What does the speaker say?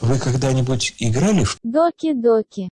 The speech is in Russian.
Вы когда-нибудь играли в Доки-доки.